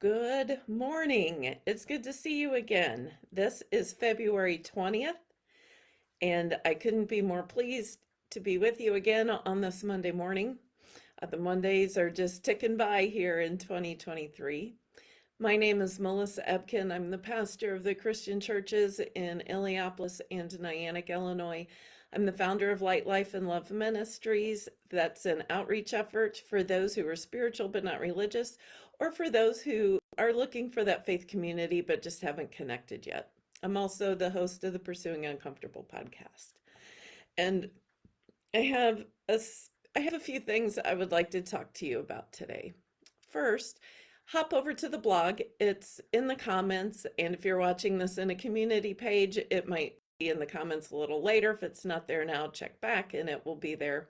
Good morning. It's good to see you again. This is February 20th, and I couldn't be more pleased to be with you again on this Monday morning. Uh, the Mondays are just ticking by here in 2023. My name is Melissa Ebken. I'm the pastor of the Christian churches in Illiopolis and Niantic, Illinois. I'm the founder of Light Life and Love Ministries. That's an outreach effort for those who are spiritual but not religious, or for those who are looking for that faith community but just haven't connected yet. I'm also the host of the Pursuing Uncomfortable podcast. And I have a, I have a few things I would like to talk to you about today. First, hop over to the blog. It's in the comments. And if you're watching this in a community page, it might in the comments a little later. If it's not there now, check back and it will be there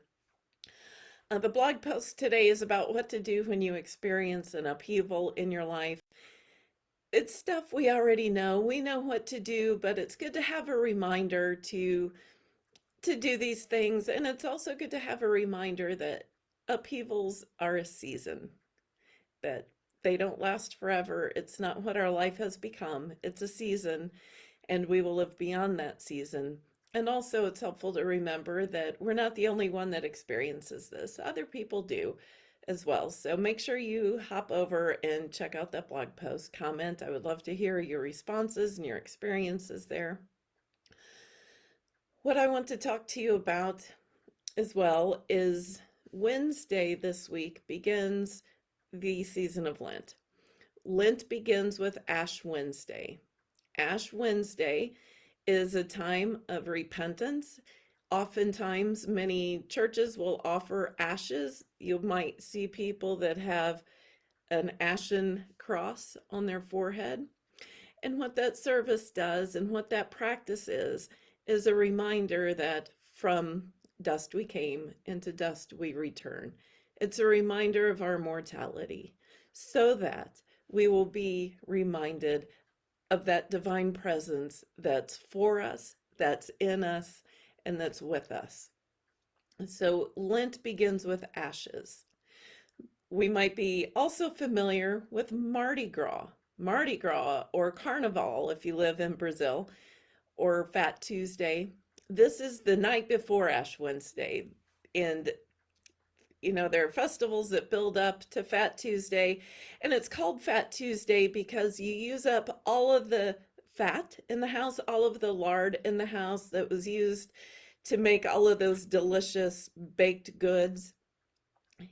uh, the blog post today is about what to do when you experience an upheaval in your life. It's stuff we already know. We know what to do, but it's good to have a reminder to to do these things. And it's also good to have a reminder that upheavals are a season, that they don't last forever. It's not what our life has become. It's a season, and we will live beyond that season. And also it's helpful to remember that we're not the only one that experiences this. Other people do as well. So make sure you hop over and check out that blog post, comment. I would love to hear your responses and your experiences there. What I want to talk to you about as well is Wednesday this week begins the season of Lent. Lent begins with Ash Wednesday. Ash Wednesday is a time of repentance. Oftentimes, many churches will offer ashes. You might see people that have an ashen cross on their forehead. And what that service does and what that practice is, is a reminder that from dust we came, into dust we return. It's a reminder of our mortality so that we will be reminded of that divine presence that's for us, that's in us, and that's with us. So Lent begins with ashes. We might be also familiar with Mardi Gras, Mardi Gras or Carnival if you live in Brazil, or Fat Tuesday. This is the night before Ash Wednesday. And you know, there are festivals that build up to Fat Tuesday, and it's called Fat Tuesday because you use up all of the fat in the house, all of the lard in the house that was used to make all of those delicious baked goods.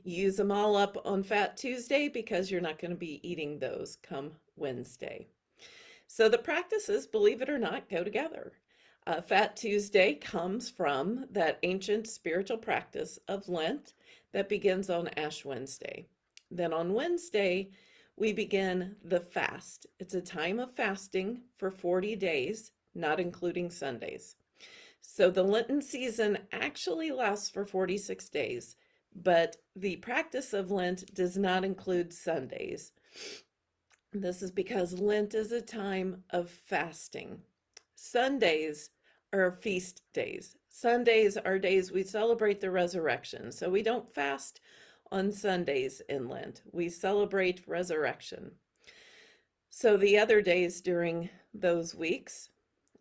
Use them all up on Fat Tuesday because you're not going to be eating those come Wednesday. So the practices, believe it or not, go together. Uh, Fat Tuesday comes from that ancient spiritual practice of Lent that begins on Ash Wednesday. Then on Wednesday, we begin the fast. It's a time of fasting for 40 days, not including Sundays. So the Lenten season actually lasts for 46 days, but the practice of Lent does not include Sundays. This is because Lent is a time of fasting. Sundays are feast days. Sundays are days we celebrate the resurrection. So we don't fast on Sundays in Lent. We celebrate resurrection. So the other days during those weeks,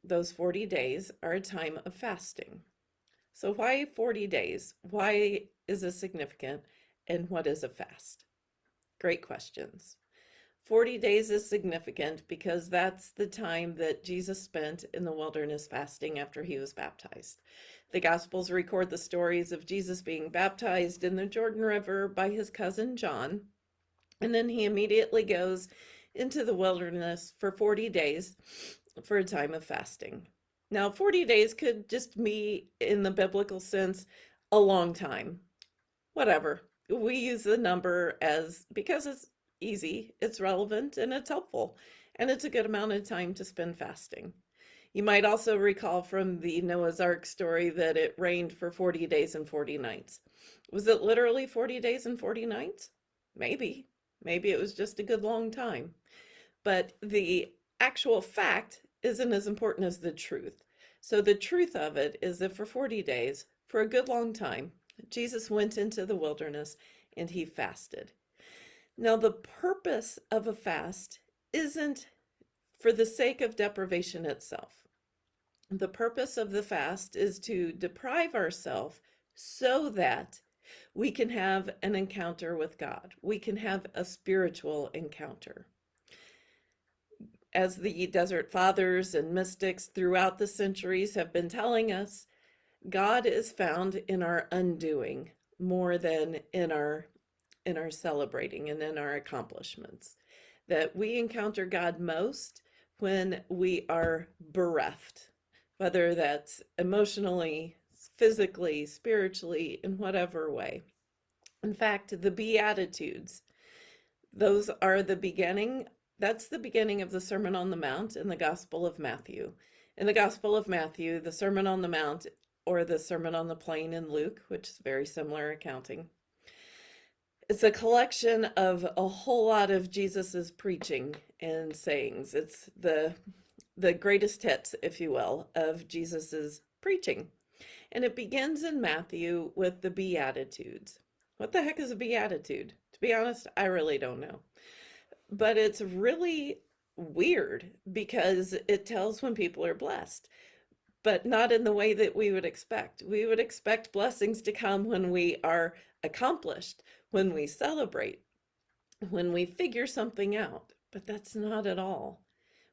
those 40 days, are a time of fasting. So why 40 days? Why is this significant? And what is a fast? Great questions. 40 days is significant because that's the time that Jesus spent in the wilderness fasting after he was baptized. The Gospels record the stories of Jesus being baptized in the Jordan River by his cousin John, and then he immediately goes into the wilderness for 40 days for a time of fasting. Now, 40 days could just be, in the biblical sense, a long time. Whatever. We use the number as because it's easy, it's relevant, and it's helpful. And it's a good amount of time to spend fasting. You might also recall from the Noah's Ark story that it rained for 40 days and 40 nights. Was it literally 40 days and 40 nights? Maybe. Maybe it was just a good long time. But the actual fact isn't as important as the truth. So the truth of it is that for 40 days, for a good long time, Jesus went into the wilderness and he fasted. Now, the purpose of a fast isn't for the sake of deprivation itself. The purpose of the fast is to deprive ourselves so that we can have an encounter with God. We can have a spiritual encounter. As the Desert Fathers and mystics throughout the centuries have been telling us, God is found in our undoing more than in our in our celebrating and in our accomplishments. That we encounter God most when we are bereft, whether that's emotionally, physically, spiritually, in whatever way. In fact, the Beatitudes, those are the beginning, that's the beginning of the Sermon on the Mount in the Gospel of Matthew. In the Gospel of Matthew, the Sermon on the Mount or the Sermon on the Plain in Luke, which is very similar accounting. It's a collection of a whole lot of Jesus's preaching and sayings. It's the the greatest hits, if you will, of Jesus's preaching. And it begins in Matthew with the Beatitudes. What the heck is a Beatitude? To be honest, I really don't know. But it's really weird because it tells when people are blessed but not in the way that we would expect. We would expect blessings to come when we are accomplished, when we celebrate, when we figure something out. But that's not at all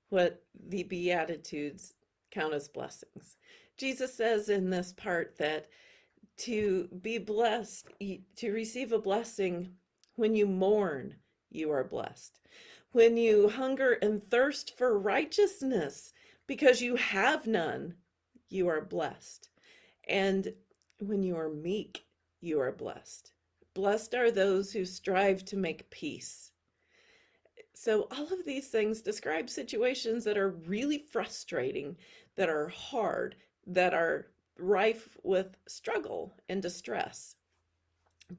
what the Beatitudes count as blessings. Jesus says in this part that to be blessed, to receive a blessing when you mourn, you are blessed. When you hunger and thirst for righteousness because you have none, you are blessed. And when you are meek, you are blessed. Blessed are those who strive to make peace. So all of these things describe situations that are really frustrating, that are hard, that are rife with struggle and distress.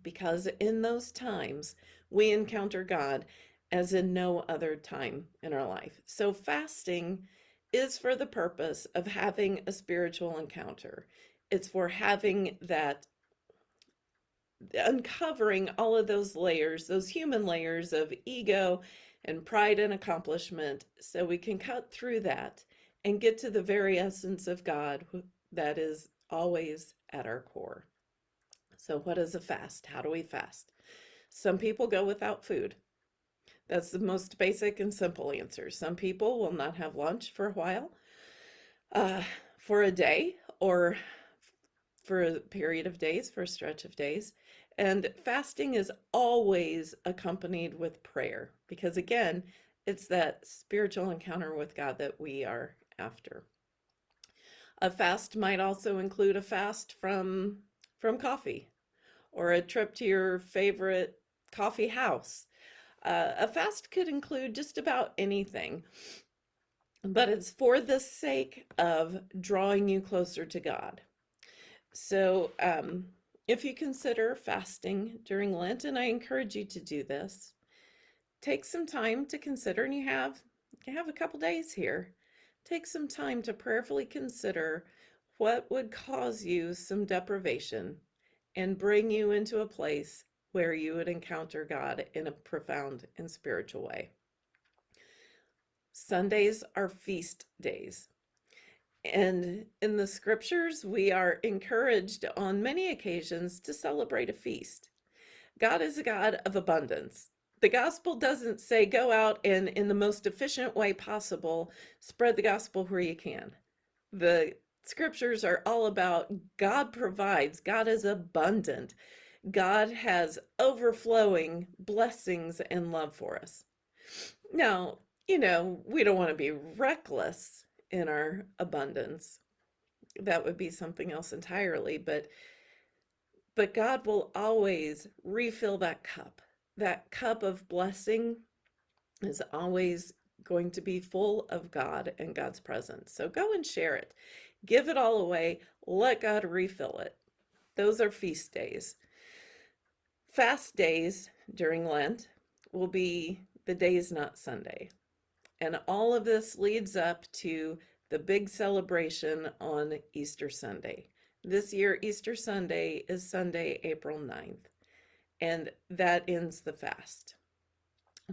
Because in those times, we encounter God as in no other time in our life. So fasting is for the purpose of having a spiritual encounter. It's for having that uncovering all of those layers, those human layers of ego and pride and accomplishment, so we can cut through that and get to the very essence of God that is always at our core. So, what is a fast? How do we fast? Some people go without food. That's the most basic and simple answer. Some people will not have lunch for a while, uh, for a day, or for a period of days, for a stretch of days. And fasting is always accompanied with prayer because, again, it's that spiritual encounter with God that we are after. A fast might also include a fast from from coffee or a trip to your favorite coffee house uh, a fast could include just about anything, but it's for the sake of drawing you closer to God. So, um, if you consider fasting during Lent, and I encourage you to do this, take some time to consider, and you have you have a couple days here. Take some time to prayerfully consider what would cause you some deprivation and bring you into a place where you would encounter God in a profound and spiritual way. Sundays are feast days. And in the scriptures, we are encouraged on many occasions to celebrate a feast. God is a God of abundance. The gospel doesn't say go out and, in the most efficient way possible, spread the gospel where you can. The scriptures are all about God provides, God is abundant. God has overflowing blessings and love for us. Now, you know, we don't want to be reckless in our abundance. That would be something else entirely, but but God will always refill that cup. That cup of blessing is always going to be full of God and God's presence. So go and share it. Give it all away. Let God refill it. Those are feast days. Fast days during Lent will be the days not Sunday. And all of this leads up to the big celebration on Easter Sunday. This year, Easter Sunday is Sunday, April 9th, and that ends the fast.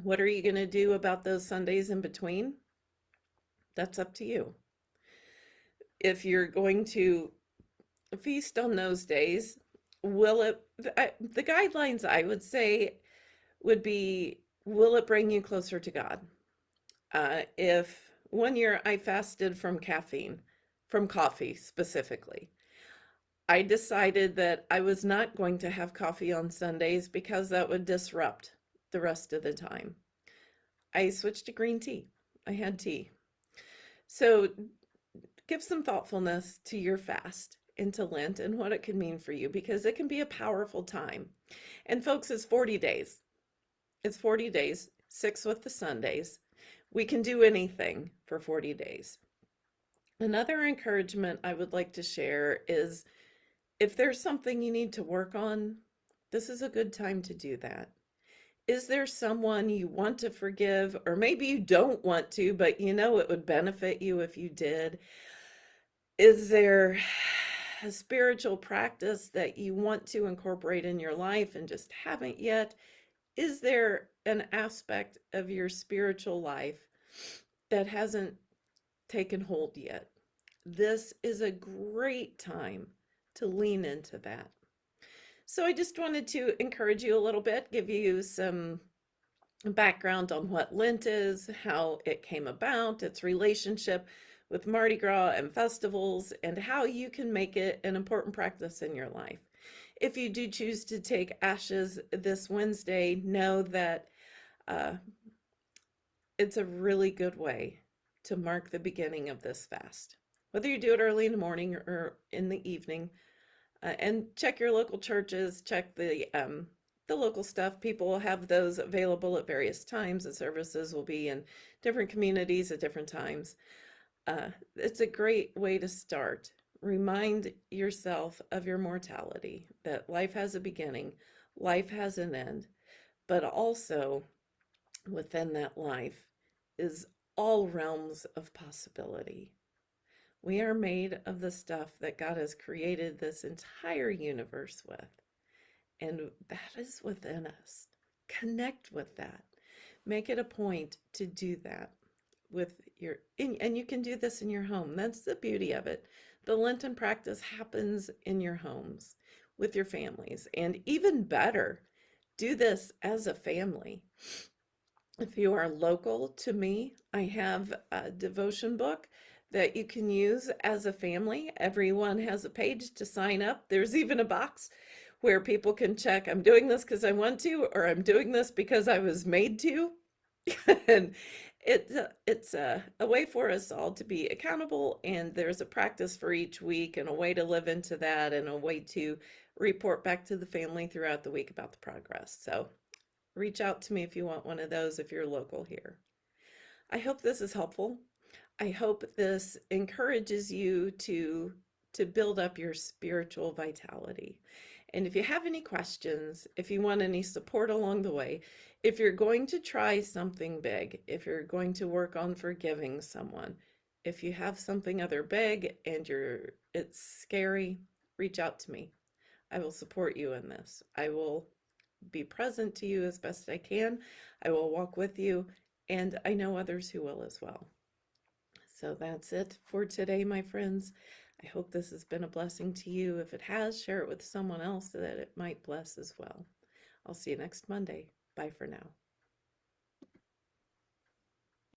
What are you going to do about those Sundays in between? That's up to you. If you're going to feast on those days, will it, the guidelines I would say would be, will it bring you closer to God? Uh, if one year I fasted from caffeine, from coffee specifically, I decided that I was not going to have coffee on Sundays because that would disrupt the rest of the time. I switched to green tea. I had tea. So give some thoughtfulness to your fast into Lent and what it can mean for you because it can be a powerful time. And folks, it's 40 days. It's 40 days, six with the Sundays. We can do anything for 40 days. Another encouragement I would like to share is if there's something you need to work on, this is a good time to do that. Is there someone you want to forgive, or maybe you don't want to, but you know it would benefit you if you did? Is there a spiritual practice that you want to incorporate in your life and just haven't yet? Is there an aspect of your spiritual life that hasn't taken hold yet? This is a great time to lean into that. So I just wanted to encourage you a little bit, give you some background on what Lent is, how it came about, its relationship with Mardi Gras and festivals, and how you can make it an important practice in your life. If you do choose to take ashes this Wednesday, know that uh, it's a really good way to mark the beginning of this fast. Whether you do it early in the morning or in the evening, uh, and check your local churches, check the um, the local stuff. People will have those available at various times. The services will be in different communities at different times. Uh, it's a great way to start. Remind yourself of your mortality, that life has a beginning, life has an end, but also within that life is all realms of possibility. We are made of the stuff that God has created this entire universe with. And that is within us. Connect with that. Make it a point to do that with your, and you can do this in your home. That's the beauty of it. The Lenten practice happens in your homes with your families. And even better, do this as a family. If you are local to me, I have a devotion book that you can use as a family. Everyone has a page to sign up. There's even a box where people can check, I'm doing this because I want to, or I'm doing this because I was made to. and it's a, uh, it's a, a way for us all to be accountable and there's a practice for each week and a way to live into that and a way to report back to the family throughout the week about the progress. So reach out to me if you want one of those if you're local here. I hope this is helpful. I hope this encourages you to, to build up your spiritual vitality. And if you have any questions, if you want any support along the way, if you're going to try something big, if you're going to work on forgiving someone, if you have something other big and you're it's scary, reach out to me. I will support you in this. I will be present to you as best I can. I will walk with you and I know others who will as well. So that's it for today, my friends. I hope this has been a blessing to you. If it has, share it with someone else so that it might bless as well. I'll see you next Monday. Bye for now.